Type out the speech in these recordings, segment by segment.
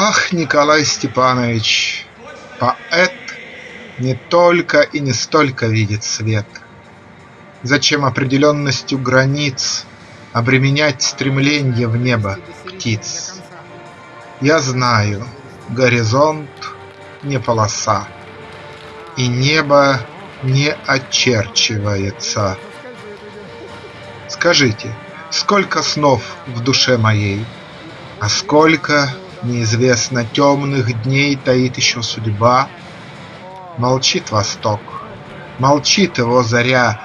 Ах, Николай Степанович, поэт Не только и не столько видит свет. Зачем определенностью границ Обременять стремленье в небо птиц? Я знаю, горизонт не полоса, И небо не очерчивается. Скажите, сколько снов в душе моей, А сколько, неизвестно, темных дней Таит еще судьба? Молчит восток, молчит его заря,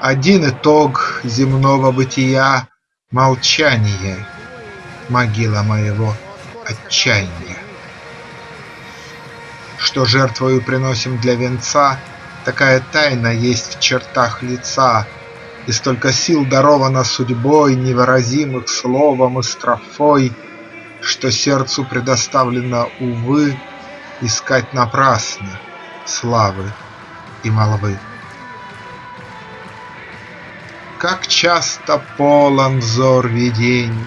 Один итог земного бытия — Молчание, могила моего отчаяния. Что жертвою приносим для венца, Такая тайна есть в чертах лица, И столько сил даровано судьбой, Невыразимых словом и строфой, Что сердцу предоставлено, увы, Искать напрасно славы и молвы. Как часто полон взор видений,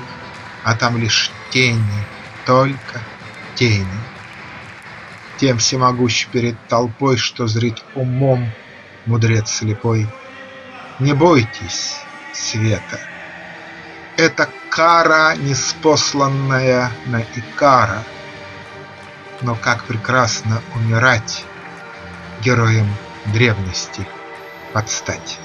А там лишь тени, только тени. Тем всемогущ перед толпой, Что зрит умом мудрец слепой. Не бойтесь света, это кара, неспосланная на Икара. Но как прекрасно умирать Героям древности подстать.